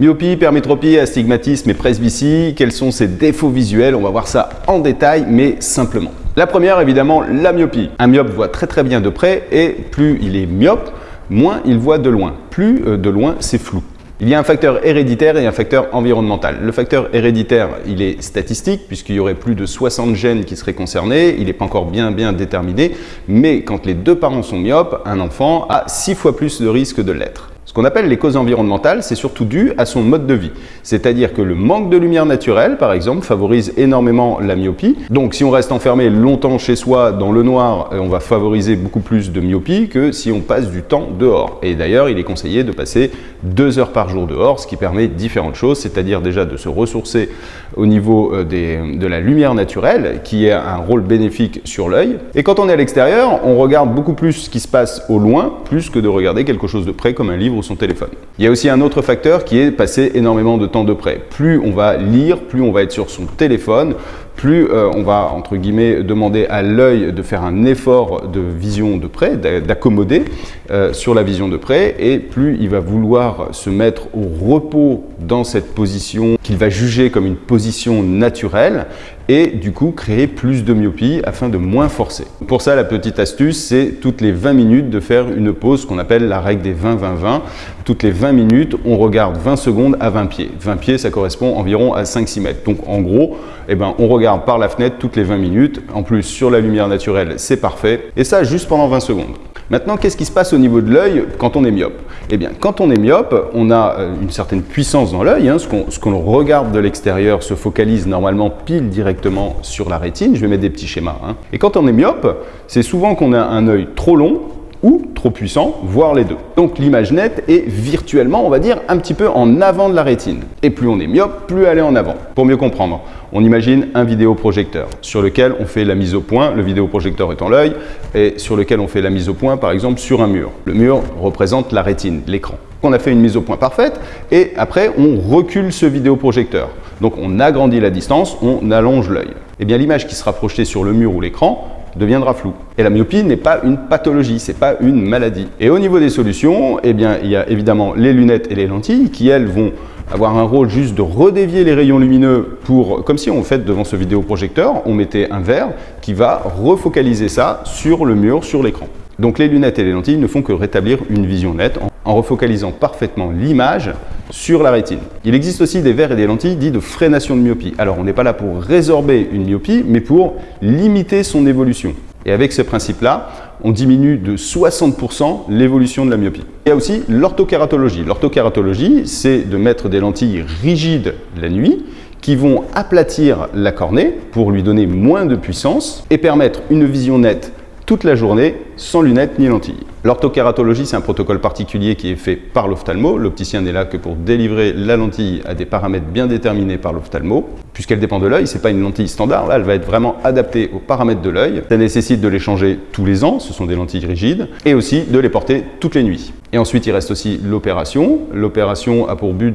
Myopie, hypermétropie, astigmatisme et presbytie, quels sont ces défauts visuels? On va voir ça en détail, mais simplement. La première, évidemment, la myopie. Un myope voit très très bien de près et plus il est myope, moins il voit de loin. Plus euh, de loin, c'est flou. Il y a un facteur héréditaire et un facteur environnemental. Le facteur héréditaire, il est statistique puisqu'il y aurait plus de 60 gènes qui seraient concernés. Il n'est pas encore bien bien déterminé, mais quand les deux parents sont myopes, un enfant a 6 fois plus de risque de l'être. Ce qu'on appelle les causes environnementales, c'est surtout dû à son mode de vie. C'est-à-dire que le manque de lumière naturelle, par exemple, favorise énormément la myopie. Donc si on reste enfermé longtemps chez soi dans le noir, euh, on va favoriser beaucoup plus de myopie que si on passe du temps dehors. Et d'ailleurs, il est conseillé de passer deux heures par jour dehors, ce qui permet différentes choses, c'est-à-dire déjà de se ressourcer au niveau euh, de la lumière naturelle, qui a un rôle bénéfique sur l'œil. Et quand on est à l'extérieur, on regarde beaucoup plus ce qui se passe au loin, plus que de regarder quelque chose de près comme un livre son téléphone. Il y a aussi un autre facteur qui est passer énormément de temps de près. Plus on va lire, plus on va être sur son téléphone, plus euh, on va, entre guillemets, demander à l'œil de faire un effort de vision de près, d'accommoder euh, sur la vision de près, et plus il va vouloir se mettre au repos dans cette position qu'il va juger comme une position naturelle, et du coup créer plus de myopie afin de moins forcer. Pour ça, la petite astuce, c'est toutes les 20 minutes de faire une pause qu'on appelle la règle des 20-20-20. Toutes les 20 minutes, on regarde 20 secondes à 20 pieds. 20 pieds, ça correspond environ à 5-6 mètres. Donc en gros, eh ben, on regarde par la fenêtre toutes les 20 minutes. En plus, sur la lumière naturelle, c'est parfait. Et ça, juste pendant 20 secondes. Maintenant, qu'est-ce qui se passe au niveau de l'œil quand on est myope? Eh bien, quand on est myope, on a euh, une certaine puissance dans l'œil. Hein. Ce qu'on regarde de l'extérieur se focalise normalement pile directement sur la rétine. Je vais mettre des petits schémas. Hein. Et quand on est myope, c'est souvent qu'on a un œil trop long ou trop puissant, voire les deux. Donc l'image nette est virtuellement, on va dire, un petit peu en avant de la rétine. Et plus on est myope, plus elle est en avant. Pour mieux comprendre, on imagine un vidéoprojecteur sur lequel on fait la mise au point, le vidéoprojecteur étant l'œil, et sur lequel on fait la mise au point, par exemple, sur un mur. Le mur représente la rétine, l'écran. On a fait une mise au point parfaite, et après, on recule ce vidéoprojecteur. Donc on agrandit la distance, on allonge l'œil. Eh bien l'image qui sera projetée sur le mur ou l'écran deviendra flou. Et la myopie n'est pas une pathologie, c'est pas une maladie. Et au niveau des solutions, eh bien, il y a évidemment les lunettes et les lentilles qui, elles, vont avoir un rôle juste de redévier les rayons lumineux pour, comme si on fait devant ce vidéoprojecteur, on mettait un verre qui va refocaliser ça sur le mur, sur l'écran. Donc les lunettes et les lentilles ne font que rétablir une vision nette refocalisant parfaitement l'image sur la rétine. Il existe aussi des verres et des lentilles dits de freination de myopie. Alors on n'est pas là pour résorber une myopie, mais pour limiter son évolution. Et avec ce principe-là, on diminue de 60% l'évolution de la myopie. Il y a aussi l'orthokératologie. L'orthokératologie, c'est de mettre des lentilles rigides la nuit qui vont aplatir la cornée pour lui donner moins de puissance et permettre une vision nette toute la journée sans lunettes ni lentilles. L'orthokératologie, c'est un protocole particulier qui est fait par l'ophtalmo. L'opticien n'est là que pour délivrer la lentille à des paramètres bien déterminés par l'ophtalmo. Puisqu'elle dépend de l'œil, ce n'est pas une lentille standard, là elle va être vraiment adaptée aux paramètres de l'œil. Ça nécessite de les changer tous les ans, ce sont des lentilles rigides, et aussi de les porter toutes les nuits. Et ensuite, il reste aussi l'opération. L'opération a pour but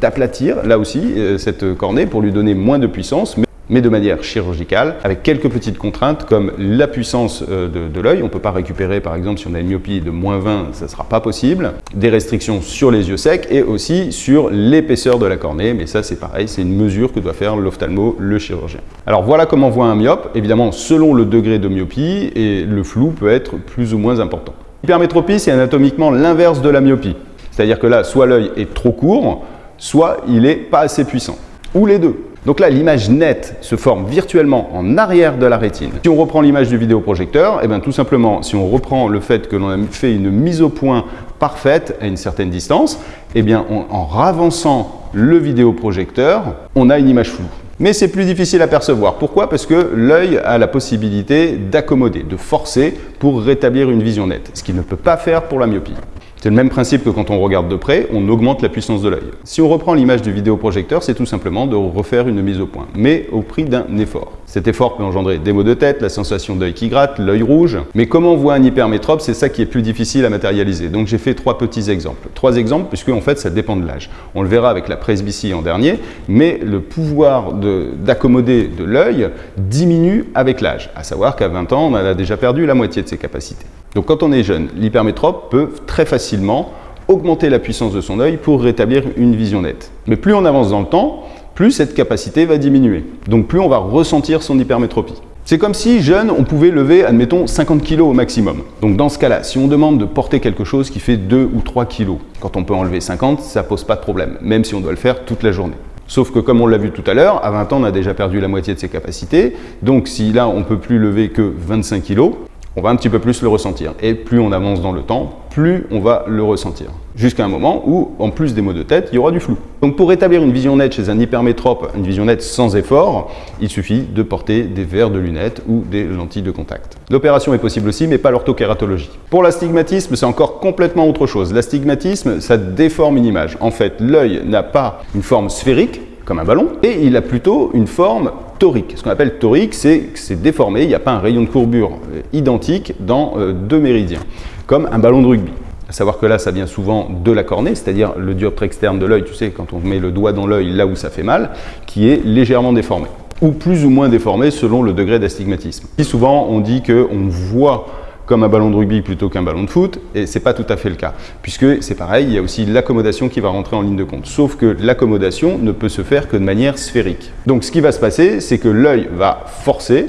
d'aplatir, là aussi, euh, cette cornée pour lui donner moins de puissance, de manière chirurgicale, avec quelques petites contraintes comme la puissance euh, de, l'œil. On ne peut pas récupérer, par exemple, si on a une myopie de moins 20, ça ne sera pas possible. Des restrictions sur les yeux secs et aussi sur l'épaisseur de la cornée, mais ça c'est pareil, c'est une mesure que doit faire l'ophtalmo, le chirurgien. Alors voilà comment voit un myope, évidemment selon le degré de myopie, et le flou peut être plus ou moins important. L'hypermétropie, c'est anatomiquement l'inverse de la myopie. C'est-à-dire que là, soit l'œil est trop court, soit il n'est pas assez puissant. Ou les deux. Donc là, l'image nette se forme virtuellement en arrière de la rétine. Si on reprend l'image du vidéoprojecteur, eh bien tout simplement, si on reprend le fait que l'on a fait une mise au point parfaite à une certaine distance, eh bien en ravançant le vidéoprojecteur, on a une image floue. Mais c'est plus difficile à percevoir. Pourquoi? Parce que l'œil a la possibilité d'accommoder, de forcer pour rétablir une vision nette, ce qu'il ne peut pas faire pour la myopie. C'est le même principe que quand on regarde de près, on augmente la puissance de l'œil. Si on reprend l'image du vidéoprojecteur, c'est tout simplement de refaire une mise au point, mais au prix d'un effort. Cet effort peut engendrer des maux de tête, la sensation d'œil qui gratte, l'œil rouge. Mais comment on voit un hypermétrope, c'est ça qui est plus difficile à matérialiser. Donc j'ai fait trois petits exemples. Trois exemples, puisque en fait ça dépend de l'âge. On le verra avec la presbytie en dernier, mais le pouvoir d'accommoder de, de l'œil diminue avec l'âge. À savoir qu'à 20 ans, on a déjà perdu la moitié de ses capacités. Donc quand on est jeune, l'hypermétrope peut très facilement augmenter la puissance de son œil pour rétablir une vision nette. Mais plus on avance dans le temps, plus cette capacité va diminuer. Donc plus on va ressentir son hypermétropie. C'est comme si, jeune, on pouvait lever, admettons, 50 kg au maximum. Donc dans ce cas-là, si on demande de porter quelque chose qui fait 2 ou 3 kg, quand on peut enlever 50, ça pose pas de problème, même si on doit le faire toute la journée. Sauf que comme on l'a vu tout à l'heure, à 20 ans, on a déjà perdu la moitié de ses capacités. Donc si là, on peut plus lever que 25 kg, on va un petit peu plus le ressentir. Et plus on avance dans le temps, plus on va le ressentir. Jusqu'à un moment où, en plus des maux de tête, il y aura du flou. Donc pour rétablir une vision nette chez un hypermétrope, une vision nette sans effort, il suffit de porter des verres de lunettes ou des lentilles de contact. L'opération est possible aussi, mais pas l'orthokératologie. Pour l'astigmatisme, c'est encore complètement autre chose. L'astigmatisme, ça déforme une image. En fait, l'œil n'a pas une forme sphérique, comme un ballon, et il a plutôt une forme torique. Ce qu'on appelle torique, c'est que c'est déformé, il n'y a pas un rayon de courbure euh, identique dans euh, deux méridiens, comme un ballon de rugby. À savoir que là, ça vient souvent de la cornée, c'est-à-dire le dioptre externe de l'œil, tu sais, quand on met le doigt dans l'œil là où ça fait mal, qui est légèrement déformé, ou plus ou moins déformé selon le degré d'astigmatisme. souvent, on dit qu'on voit comme un ballon de rugby plutôt qu'un ballon de foot, et c'est pas tout à fait le cas, puisque c'est pareil, il y a aussi l'accommodation qui va rentrer en ligne de compte, sauf que l'accommodation ne peut se faire que de manière sphérique. Donc ce qui va se passer, c'est que l'œil va forcer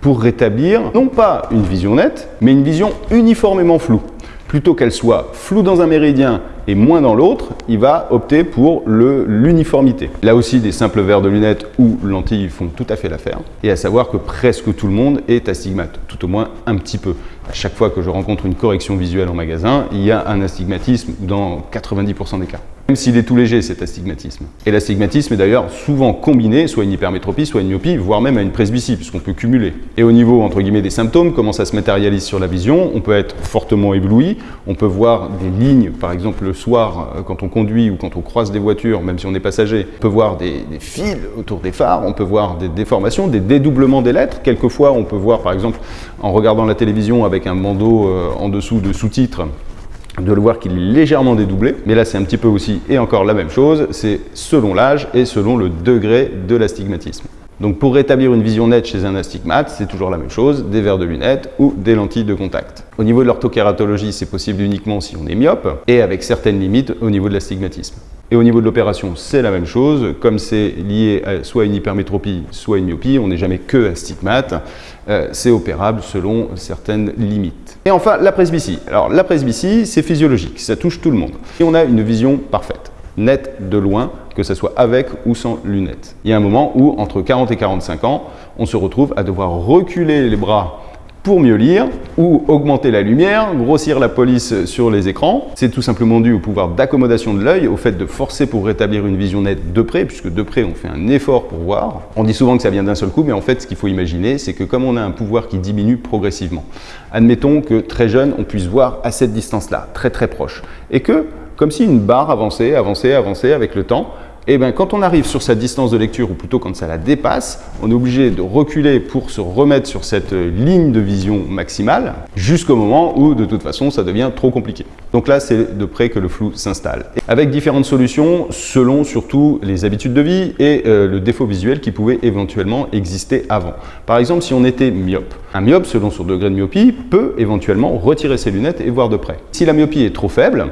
pour rétablir non pas une vision nette, mais une vision uniformément floue plutôt qu'elle soit floue dans un méridien et moins dans l'autre, il va opter pour l'uniformité. Là aussi, des simples verres de lunettes ou lentilles font tout à fait l'affaire. Et à savoir que presque tout le monde est astigmate, tout au moins un petit peu. À chaque fois que je rencontre une correction visuelle en magasin, il y a un astigmatisme dans 90% des cas même s'il est tout léger cet astigmatisme. Et l'astigmatisme est d'ailleurs souvent combiné, soit une hypermétropie, soit une myopie, voire même à une presbytie, puisqu'on peut cumuler. Et au niveau, entre guillemets, des symptômes, comment ça se matérialise sur la vision, on peut être fortement ébloui, on peut voir des lignes, par exemple le soir, euh, quand on conduit ou quand on croise des voitures, même si on est passager, on peut voir des, des fils autour des phares, on peut voir des déformations, des dédoublements des lettres. Quelquefois, on peut voir, par exemple, en regardant la télévision avec un bandeau euh, en dessous de sous-titres, de le voir qu'il est légèrement dédoublé. Mais là, c'est un petit peu aussi, et encore la même chose, c'est selon l'âge et selon le degré de l'astigmatisme. Donc pour rétablir une vision nette chez un astigmate, c'est toujours la même chose, des verres de lunettes ou des lentilles de contact. Au niveau de l'orthokératologie, c'est possible uniquement si on est myope et avec certaines limites au niveau de l'astigmatisme. Et au niveau de l'opération, c'est la même chose. Comme c'est lié à soit une hypermétropie, soit une myopie, on n'est jamais que astigmate. Euh, c'est opérable selon certaines limites. Et enfin, la presbytie. Alors la presbytie, c'est physiologique, ça touche tout le monde. Et on a une vision parfaite net de loin, que ce soit avec ou sans lunettes. Il y a un moment où, entre 40 et 45 ans, on se retrouve à devoir reculer les bras pour mieux lire ou augmenter la lumière, grossir la police sur les écrans. C'est tout simplement dû au pouvoir d'accommodation de l'œil, au fait de forcer pour rétablir une vision nette de près, puisque de près on fait un effort pour voir. On dit souvent que ça vient d'un seul coup, mais en fait ce qu'il faut imaginer, c'est que comme on a un pouvoir qui diminue progressivement, admettons que très jeune on puisse voir à cette distance-là, très très proche, et que comme si une barre avançait, avançait, avançait avec le temps. Et bien quand on arrive sur sa distance de lecture, ou plutôt quand ça la dépasse, on est obligé de reculer pour se remettre sur cette ligne de vision maximale, jusqu'au moment où de toute façon ça devient trop compliqué. Donc là c'est de près que le flou s'installe. Avec différentes solutions selon surtout les habitudes de vie et euh, le défaut visuel qui pouvait éventuellement exister avant. Par exemple si on était myope, un myope selon son degré de myopie peut éventuellement retirer ses lunettes et voir de près. Si la myopie est trop faible,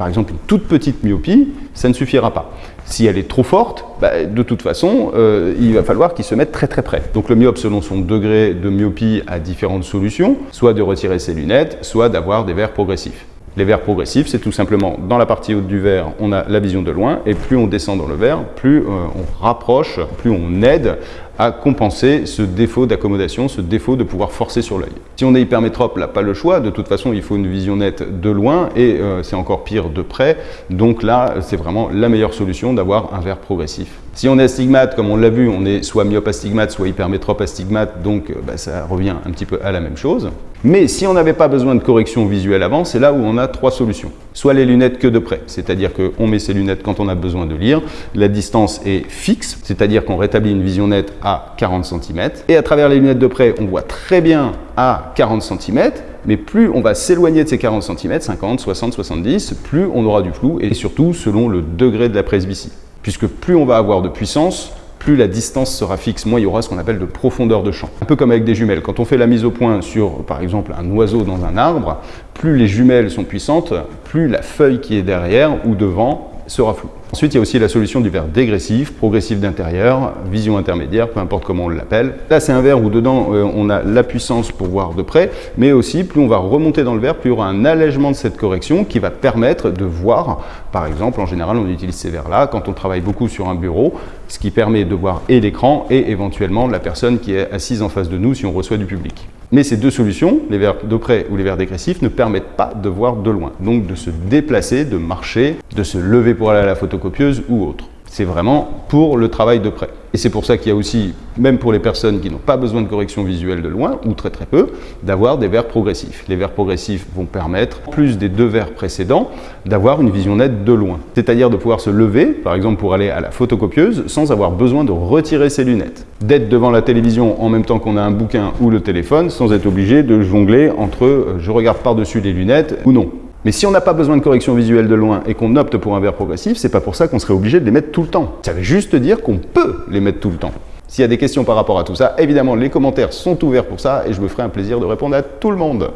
par exemple, une toute petite myopie, ça ne suffira pas. Si elle est trop forte, bah, de toute façon, euh, il va falloir qu'il se mette très très près. Donc le myope, selon son degré de myopie, a différentes solutions, soit de retirer ses lunettes, soit d'avoir des verres progressifs. Les verres progressifs, c'est tout simplement dans la partie haute du verre, on a la vision de loin, et plus on descend dans le verre, plus euh, on rapproche, plus on aide à compenser ce défaut d'accommodation, ce défaut de pouvoir forcer sur l'œil. Si on est hypermétrope, là, pas le choix. De toute façon, il faut une vision nette de loin et euh, c'est encore pire de près. Donc là, c'est vraiment la meilleure solution d'avoir un verre progressif. Si on est astigmate, comme on l'a vu, on est soit myope astigmate, soit hypermétrope astigmate, donc euh, bah, ça revient un petit peu à la même chose. Mais si on n'avait pas besoin de correction visuelle avant, c'est là où on a trois solutions. Soit les lunettes que de près, c'est-à-dire qu'on met ses lunettes quand on a besoin de lire, la distance est fixe, c'est-à-dire qu'on rétablit une vision nette à 40 cm. Et à travers les lunettes de près, on voit très bien à 40 cm, mais plus on va s'éloigner de ces 40 cm, 50, 60, 70, plus on aura du flou, et surtout selon le degré de la presbytie. Puisque plus on va avoir de puissance, plus la distance sera fixe, moins il y aura ce qu'on appelle de profondeur de champ. Un peu comme avec des jumelles. Quand on fait la mise au point sur, par exemple, un oiseau dans un arbre, plus les jumelles sont puissantes, plus la feuille qui est derrière ou devant sera floue. Ensuite, il y a aussi la solution du verre dégressif, progressif d'intérieur, vision intermédiaire, peu importe comment on l'appelle. Là, c'est un verre où dedans, euh, on a la puissance pour voir de près, mais aussi, plus on va remonter dans le verre, plus il y aura un allègement de cette correction qui va permettre de voir, par exemple, en général, on utilise ces verres-là quand on travaille beaucoup sur un bureau, ce qui permet de voir et l'écran et éventuellement la personne qui est assise en face de nous si on reçoit du public. Mais ces deux solutions, les verres de près ou les verres dégressifs, ne permettent pas de voir de loin. Donc de se déplacer, de marcher, de se lever pour aller à la photocopieuse ou autre. C'est vraiment pour le travail de près. Et c'est pour ça qu'il y a aussi, même pour les personnes qui n'ont pas besoin de correction visuelle de loin, ou très très peu, d'avoir des verres progressifs. Les verres progressifs vont permettre, plus des deux verres précédents, d'avoir une vision nette de loin. C'est-à-dire de pouvoir se lever, par exemple pour aller à la photocopieuse, sans avoir besoin de retirer ses lunettes. D'être devant la télévision en même temps qu'on a un bouquin ou le téléphone, sans être obligé de jongler entre euh, je regarde par-dessus les lunettes ou non. Mais si on n'a pas besoin de correction visuelle de loin et qu'on opte pour un verre progressif, c'est pas pour ça qu'on serait obligé de les mettre tout le temps. Ça veut juste dire qu'on peut les mettre tout le temps. S'il y a des questions par rapport à tout ça, évidemment, les commentaires sont ouverts pour ça et je me ferai un plaisir de répondre à tout le monde.